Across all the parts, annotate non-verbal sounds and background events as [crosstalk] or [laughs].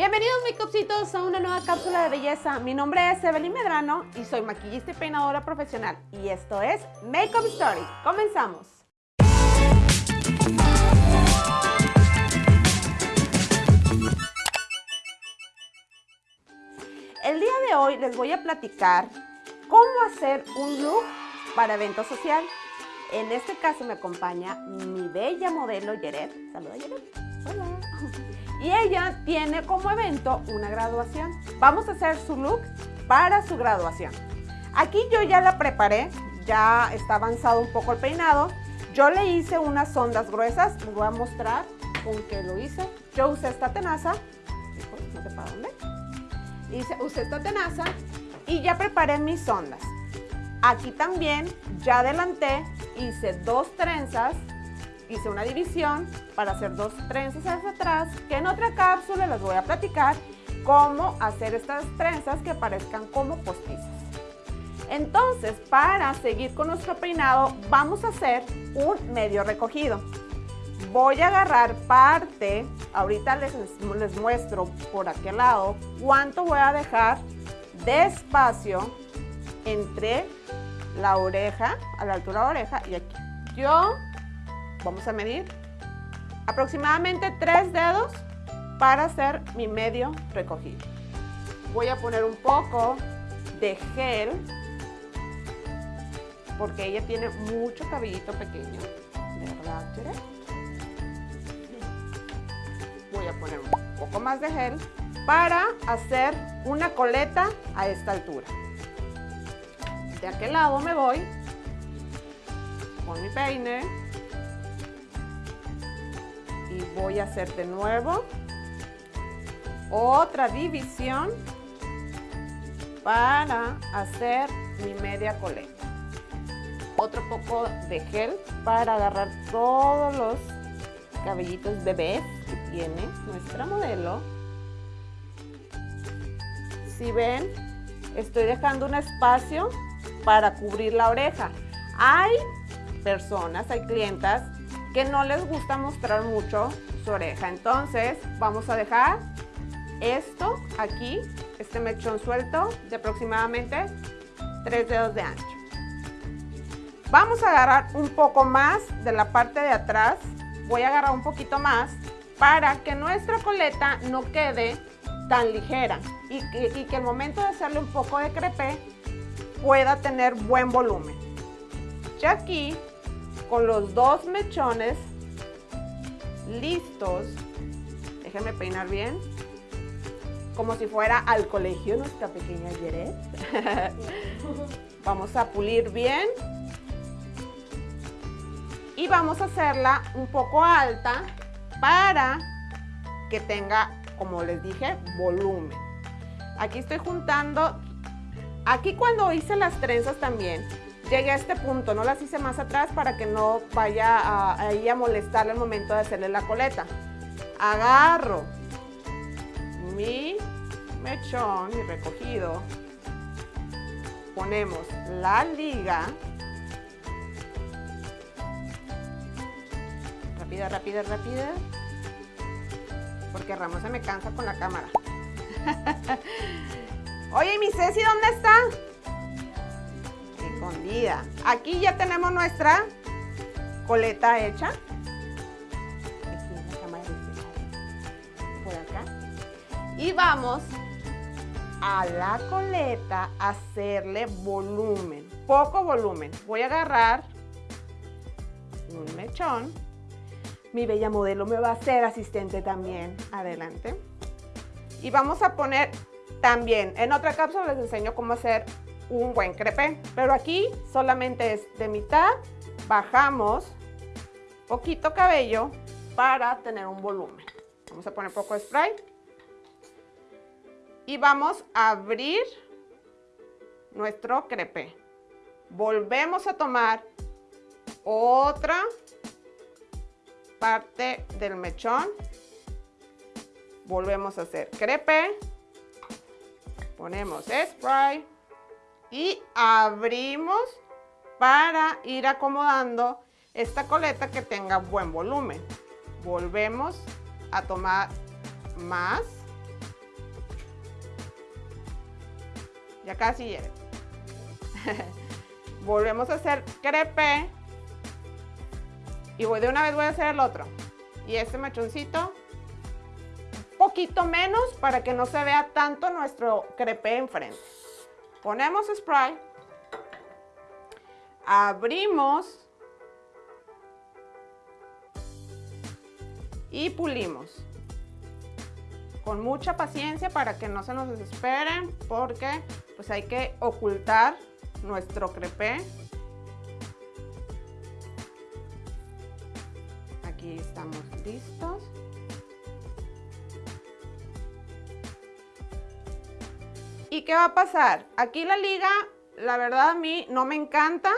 Bienvenidos makeupcitos a una nueva cápsula de belleza. Mi nombre es Evelyn Medrano y soy maquillista y peinadora profesional. Y esto es Makeup Story. Comenzamos. El día de hoy les voy a platicar cómo hacer un look para evento social. En este caso me acompaña mi bella modelo Yeret. Saluda Yeret. Hola. Y ella tiene como evento una graduación. Vamos a hacer su look para su graduación. Aquí yo ya la preparé, ya está avanzado un poco el peinado. Yo le hice unas ondas gruesas, voy a mostrar con qué lo hice. Yo usé esta tenaza, no sé para dónde. Hice, usé esta tenaza y ya preparé mis ondas. Aquí también ya adelanté, hice dos trenzas, hice una división para hacer dos trenzas hacia atrás, que en otra cápsula les voy a platicar cómo hacer estas trenzas que parezcan como postizas. Entonces, para seguir con nuestro peinado, vamos a hacer un medio recogido. Voy a agarrar parte, ahorita les, les muestro por aquel lado cuánto voy a dejar de espacio entre la oreja, a la altura de la oreja y aquí. Yo, vamos a medir, aproximadamente tres dedos para hacer mi medio recogido. Voy a poner un poco de gel, porque ella tiene mucho cabellito pequeño, ¿verdad, Voy a poner un poco más de gel para hacer una coleta a esta altura de aquel lado me voy con mi peine voy a hacer de nuevo otra división para hacer mi media coleta. Otro poco de gel para agarrar todos los cabellitos bebés que tiene nuestra modelo. Si ven, estoy dejando un espacio para cubrir la oreja. Hay personas, hay clientas que no les gusta mostrar mucho su oreja. Entonces vamos a dejar esto aquí, este mechón suelto de aproximadamente 3 dedos de ancho. Vamos a agarrar un poco más de la parte de atrás. Voy a agarrar un poquito más para que nuestra coleta no quede tan ligera y que, el momento de hacerle un poco de crepé pueda tener buen volumen. Ya aquí, con los dos mechones listos, déjenme peinar bien, como si fuera al colegio nuestra pequeña Yeret. [laughs] vamos a pulir bien y vamos a hacerla un poco alta para que tenga, como les dije, volumen. Aquí estoy juntando Aquí cuando hice las trenzas también, llegué a este punto, no las hice más atrás para que no vaya a, ahí a molestarle al momento de hacerle la coleta. Agarro mi mechón, mi recogido, ponemos la liga, rápida, rápida, rápida, porque Ramos se me cansa con la cámara. [laughs] Oye, mi Ceci, ¿dónde está? Escondida. Aquí ya tenemos nuestra coleta hecha. Y vamos a la coleta a hacerle volumen. Poco volumen. Voy a agarrar un mechón. Mi bella modelo me va a ser asistente también. Adelante. Y vamos a poner también, en otra cápsula les enseño cómo hacer un buen crepe, pero aquí solamente es de mitad, bajamos poquito cabello para tener un volumen. Vamos a poner poco spray. Y vamos a abrir nuestro crepe. Volvemos a tomar otra parte del mechón. Volvemos a hacer crepe ponemos spray y abrimos para ir acomodando esta coleta que tenga buen volumen. Volvemos a tomar más. Ya casi llegué. [laughs] Volvemos a hacer crepe. Y voy de una vez voy a hacer el otro. Y este mechoncito un poquito menos para que no se vea tanto nuestro crepe enfrente. Ponemos spray. Abrimos. Y pulimos con mucha paciencia para que no se nos desesperen porque pues hay que ocultar nuestro crepé. Aquí estamos listos. ¿Y qué va a pasar? Aquí la liga, la verdad a mí no me encanta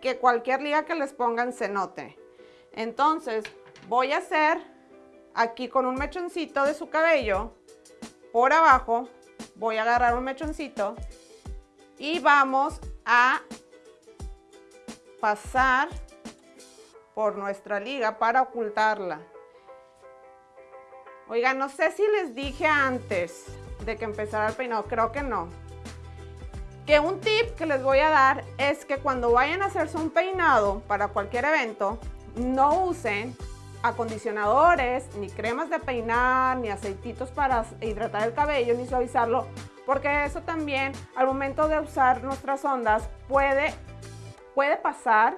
que cualquier liga que les pongan se note. Entonces voy a hacer aquí con un mechoncito de su cabello por abajo. Voy a agarrar un mechoncito y vamos a pasar por nuestra liga para ocultarla. Oigan, no sé si les dije antes que empezara el peinado, creo que no. Que un tip que les voy a dar es que cuando vayan a hacerse un peinado para cualquier evento, no usen acondicionadores, ni cremas de peinar, ni aceititos para hidratar el cabello, ni suavizarlo, porque eso también al momento de usar nuestras ondas puede, puede pasar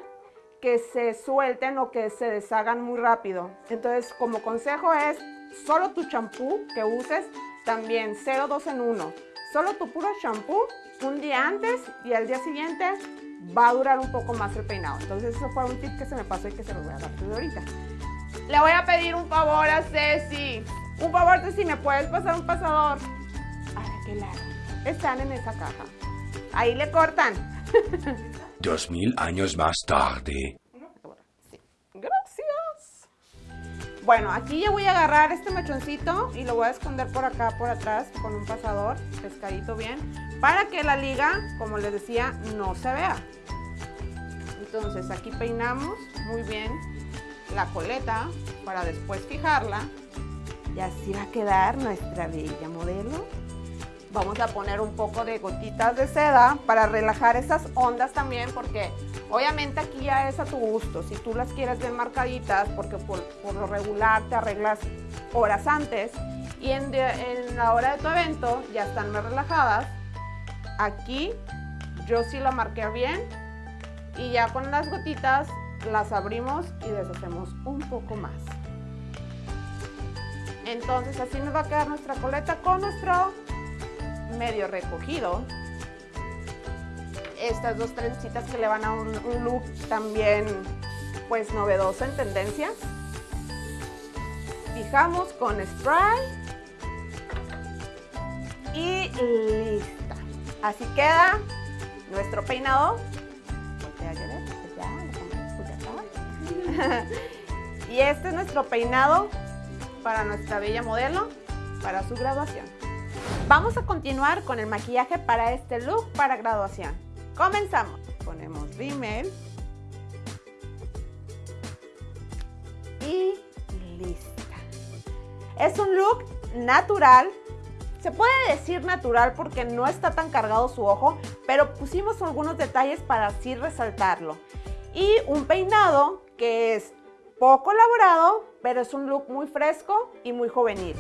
que se suelten o que se deshagan muy rápido. Entonces, como consejo es solo tu champú que uses, también 0,2 en 1. Solo tu puro champú un día antes y al día siguiente va a durar un poco más el peinado. Entonces, eso fue un tip que se me pasó y que se los voy a dar de ahorita. Le voy a pedir un favor a Ceci. Un favor, Ceci, ¿me puedes pasar un pasador? lado? Están en esa caja. Ahí le cortan. [laughs] Dos mil años más tarde. Bueno, aquí ya voy a agarrar este mechoncito y lo voy a esconder por acá, por atrás, con un pasador, pescadito bien, para que la liga, como les decía, no se vea. Entonces aquí peinamos muy bien la coleta para después fijarla y así va a quedar nuestra bella modelo Vamos a poner un poco de gotitas de seda para relajar esas ondas también porque obviamente aquí ya es a tu gusto. Si tú las quieres bien marcaditas porque por, lo regular te arreglas horas antes y en, en la hora de tu evento ya están más relajadas, aquí yo sí la marqué bien y ya con las gotitas las abrimos y deshacemos un poco más. Entonces así nos va a quedar nuestra coleta con nuestro recogido. Estas dos trencitas que le van a un, look también pues novedoso en tendencia. Fijamos con spray y lista. Así queda nuestro peinado. [laughs] y este es nuestro peinado para nuestra bella modelo para su graduación. Vamos a continuar con el maquillaje para este look para graduación. Comenzamos. Ponemos rímel. Y lista. Es un look natural. Se puede decir natural porque no está tan cargado su ojo, pero pusimos algunos detalles para así resaltarlo. Y un peinado que es poco elaborado, pero es un look muy fresco y muy juvenil.